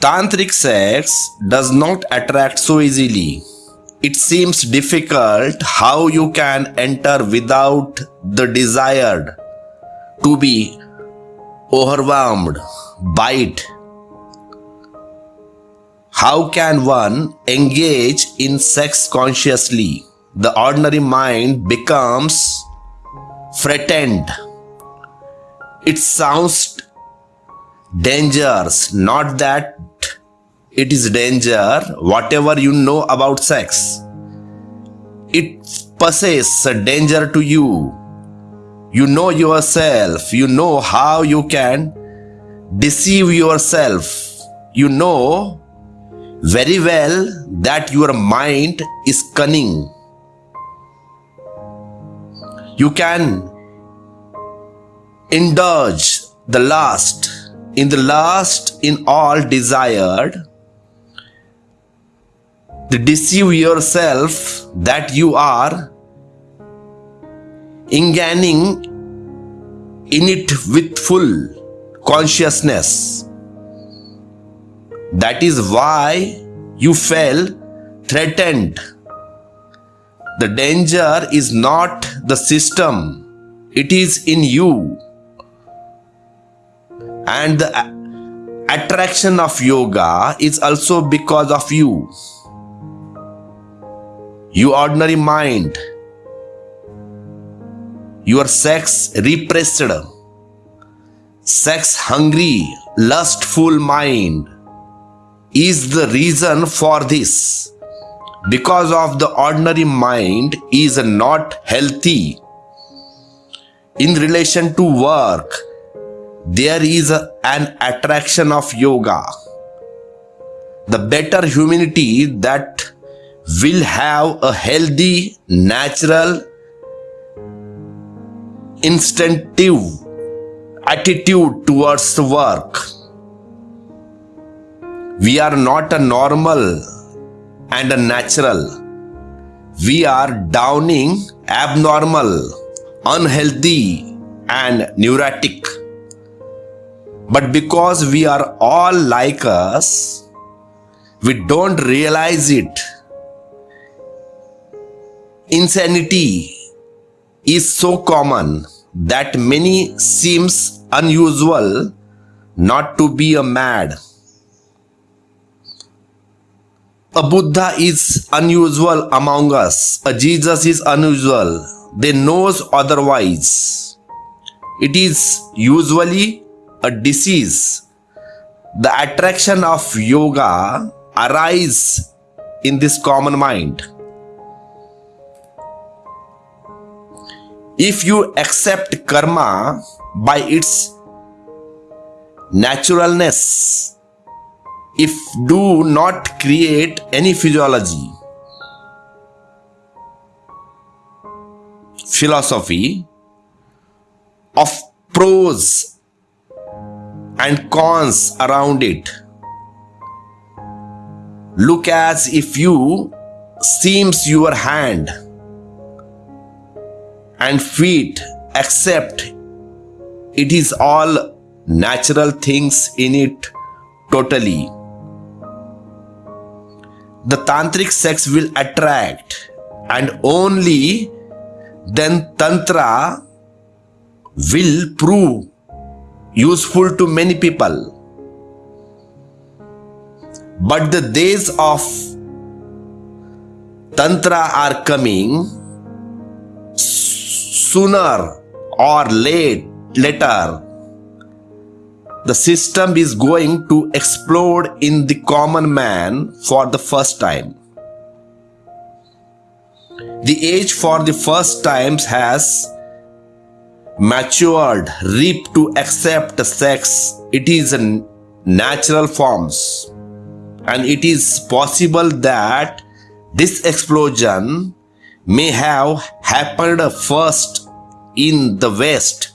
Tantric sex does not attract so easily. It seems difficult how you can enter without the desired to be overwhelmed by it. How can one engage in sex consciously? The ordinary mind becomes frightened. It sounds dangerous, not that it is danger, whatever you know about sex. It possesses a danger to you. You know yourself, you know how you can deceive yourself. You know very well that your mind is cunning. You can indulge the last in the last in all desired to deceive yourself that you are engaging in it with full consciousness that is why you fell threatened. The danger is not the system, it is in you. And the attraction of yoga is also because of you. You ordinary mind, your sex repressed, sex hungry, lustful mind is the reason for this. Because of the ordinary mind is not healthy. In relation to work, there is an attraction of yoga. The better humanity that will have a healthy, natural, instinctive attitude towards work we are not a normal and a natural. We are downing, abnormal, unhealthy, and neurotic. But because we are all like us, we don't realize it. Insanity is so common that many seems unusual not to be a mad. A Buddha is unusual among us. A Jesus is unusual. They knows otherwise. It is usually a disease. The attraction of yoga arise in this common mind. If you accept karma by its naturalness, if do not create any physiology. Philosophy of pros and cons around it. Look as if you seems your hand and feet except it is all natural things in it totally the tantric sex will attract and only then tantra will prove useful to many people but the days of tantra are coming sooner or late later the system is going to explode in the common man for the first time. The age for the first times has matured, reap to accept sex. It is in natural forms. And it is possible that this explosion may have happened first in the West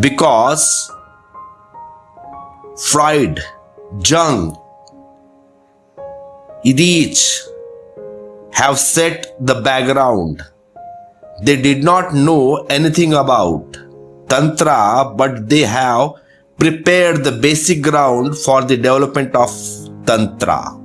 because Freud, Jung, Reich have set the background. They did not know anything about Tantra, but they have prepared the basic ground for the development of Tantra.